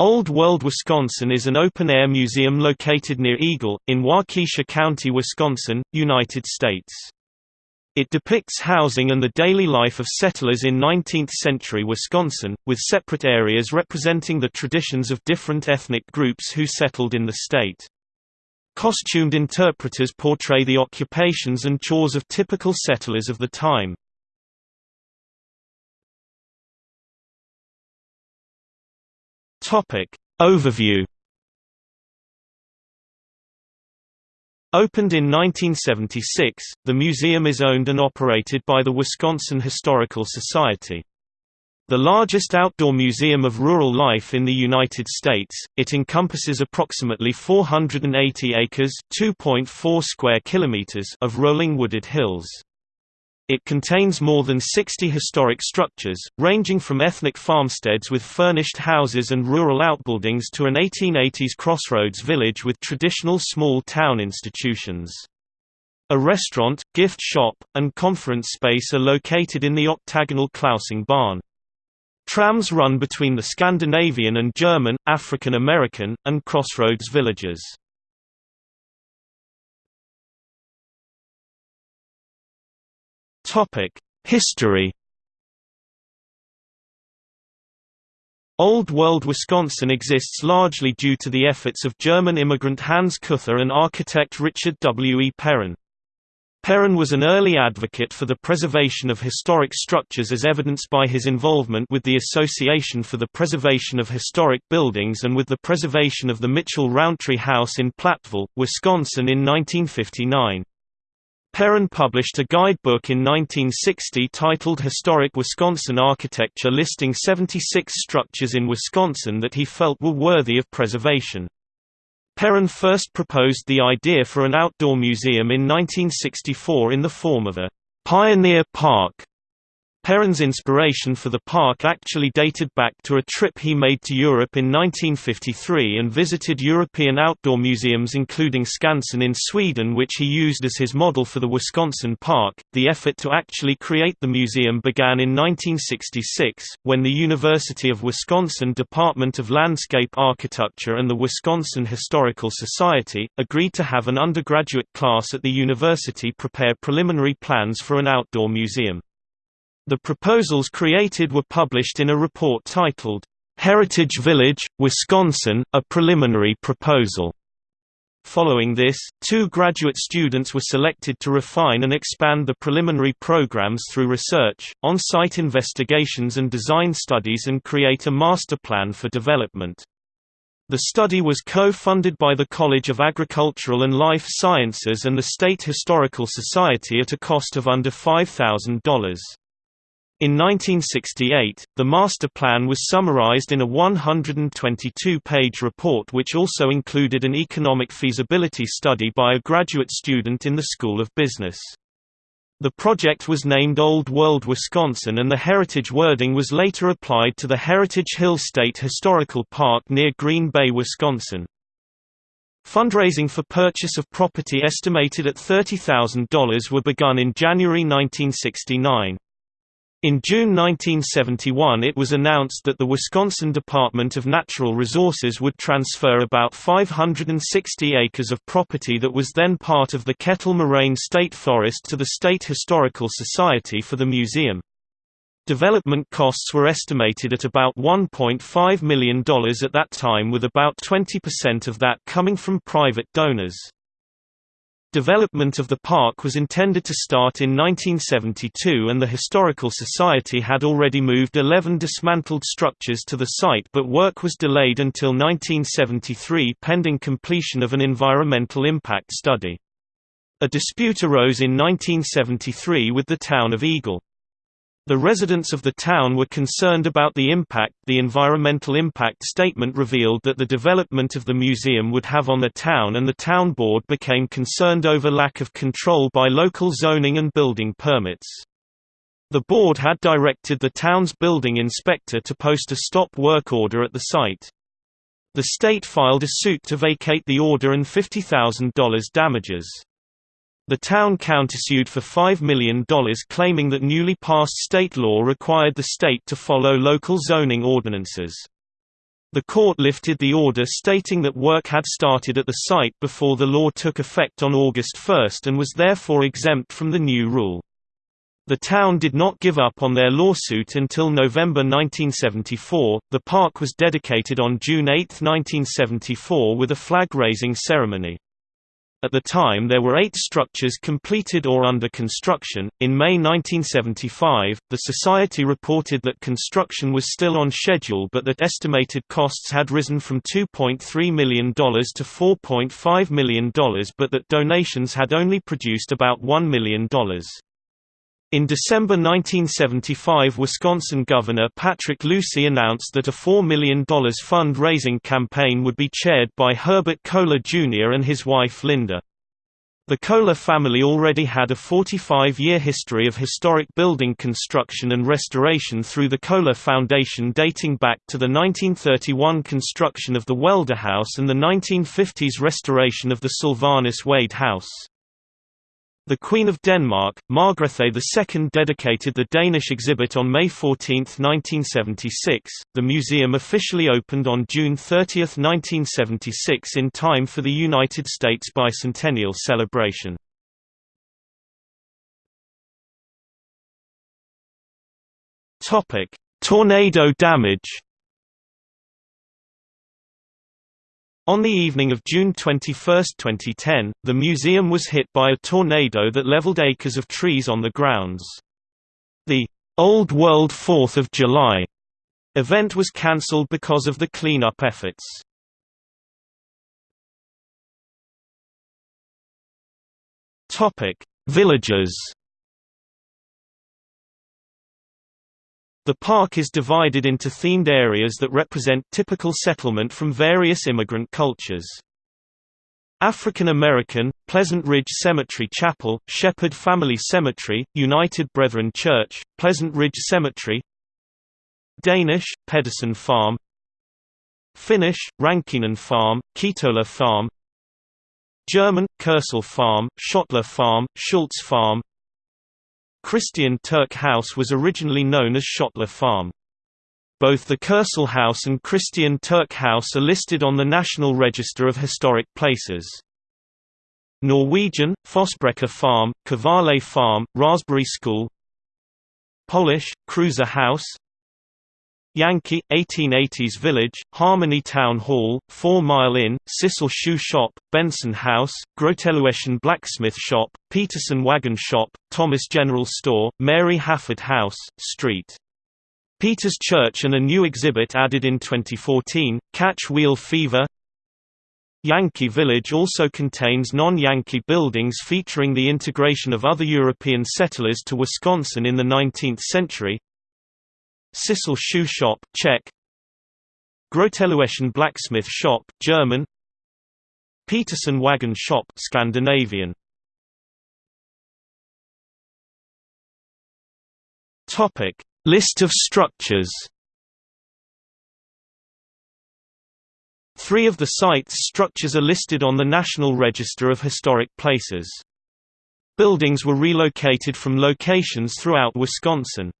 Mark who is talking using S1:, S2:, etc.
S1: Old World Wisconsin is an open-air museum located near Eagle, in Waukesha County, Wisconsin, United States. It depicts housing and the daily life of settlers in 19th-century Wisconsin, with separate areas representing the traditions of different ethnic groups who settled in the state. Costumed interpreters portray the occupations and chores of typical settlers of the time. Topic. Overview Opened in 1976, the museum is owned and operated by the Wisconsin Historical Society. The largest outdoor museum of rural life in the United States, it encompasses approximately 480 acres (2.4 square kilometers) of rolling wooded hills. It contains more than 60 historic structures, ranging from ethnic farmsteads with furnished houses and rural outbuildings to an 1880s crossroads village with traditional small town institutions. A restaurant, gift shop, and conference space are located in the octagonal Clausing barn. Trams run between the Scandinavian and German, African American, and crossroads villages. History Old World Wisconsin exists largely due to the efforts of German immigrant Hans Kuether and architect Richard W. E. Perrin. Perrin was an early advocate for the preservation of historic structures as evidenced by his involvement with the Association for the Preservation of Historic Buildings and with the preservation of the Mitchell Rountree House in Platteville, Wisconsin in 1959. Perrin published a guidebook in 1960 titled Historic Wisconsin Architecture listing 76 structures in Wisconsin that he felt were worthy of preservation. Perrin first proposed the idea for an outdoor museum in 1964 in the form of a «pioneer park» Perrin's inspiration for the park actually dated back to a trip he made to Europe in 1953 and visited European outdoor museums including Skansen in Sweden which he used as his model for the Wisconsin Park. The effort to actually create the museum began in 1966, when the University of Wisconsin Department of Landscape Architecture and the Wisconsin Historical Society, agreed to have an undergraduate class at the university prepare preliminary plans for an outdoor museum. The proposals created were published in a report titled, "'Heritage Village, Wisconsin, a Preliminary Proposal". Following this, two graduate students were selected to refine and expand the preliminary programs through research, on-site investigations and design studies and create a master plan for development. The study was co-funded by the College of Agricultural and Life Sciences and the State Historical Society at a cost of under $5,000. In 1968, the master plan was summarized in a 122-page report which also included an economic feasibility study by a graduate student in the School of Business. The project was named Old World Wisconsin and the heritage wording was later applied to the Heritage Hill State Historical Park near Green Bay, Wisconsin. Fundraising for purchase of property estimated at $30,000 were begun in January 1969. In June 1971 it was announced that the Wisconsin Department of Natural Resources would transfer about 560 acres of property that was then part of the Kettle Moraine State Forest to the State Historical Society for the museum. Development costs were estimated at about $1.5 million at that time with about 20% of that coming from private donors. Development of the park was intended to start in 1972 and the Historical Society had already moved 11 dismantled structures to the site but work was delayed until 1973 pending completion of an environmental impact study. A dispute arose in 1973 with the town of Eagle. The residents of the town were concerned about the impact. The environmental impact statement revealed that the development of the museum would have on the town, and the town board became concerned over lack of control by local zoning and building permits. The board had directed the town's building inspector to post a stop work order at the site. The state filed a suit to vacate the order and $50,000 damages. The town countersued for $5 million claiming that newly passed state law required the state to follow local zoning ordinances. The court lifted the order stating that work had started at the site before the law took effect on August 1 and was therefore exempt from the new rule. The town did not give up on their lawsuit until November 1974. The park was dedicated on June 8, 1974 with a flag raising ceremony. At the time there were eight structures completed or under construction. In May 1975, the Society reported that construction was still on schedule but that estimated costs had risen from $2.3 million to $4.5 million but that donations had only produced about $1 million. In December 1975 Wisconsin Governor Patrick Lucey announced that a $4 million fund-raising campaign would be chaired by Herbert Kohler Jr. and his wife Linda. The Kohler family already had a 45-year history of historic building construction and restoration through the Kohler Foundation dating back to the 1931 construction of the Waelderhaus and the 1950s restoration of the Sylvanus Wade House. The Queen of Denmark, Margrethe II dedicated the Danish exhibit on May 14, 1976. The museum officially opened on June 30, 1976 in time for the United States bicentennial celebration. Topic: Tornado damage On the evening of June 21, 2010, the museum was hit by a tornado that leveled acres of trees on the grounds. The Old World 4th of July event was cancelled because of the cleanup efforts. Topic: The park is divided into themed areas that represent typical settlement from various immigrant cultures. African American, Pleasant Ridge Cemetery Chapel, Shepherd Family Cemetery, United Brethren Church, Pleasant Ridge Cemetery Danish, Pedersen Farm Finnish, Rankinen Farm, Ketola Farm German, Koepsell Farm, Schottler Farm, Schultz Farm Christian Turk House was originally known as Schottler Farm. Both the Koepsell House and Christian Turk House are listed on the National Register of Historic Places. Norwegian, Fossebrekke Farm, Kvaale Farm, Raspberry School Polish, Kruza House Yankee, 1880s Village, Harmony Town Hall, Four Mile Inn, Sissel Shoe Shop, Benson House, Grotelueschen Blacksmith Shop, Peterson Wagon Shop, Thomas General Store, Mary Hafford House, St. Peter's Church and a new exhibit added in 2014, Catch Wheel Fever Yankee Village also contains non-Yankee buildings featuring the integration of other European settlers to Wisconsin in the 19th century, Sissel Shoe Shop Czech. Grotelueschen Blacksmith Shop German. Peterson Wagon Shop Scandinavian. Topic. List of structures. Three of the site's structures are listed on the National Register of Historic Places. Buildings were relocated from locations throughout Wisconsin.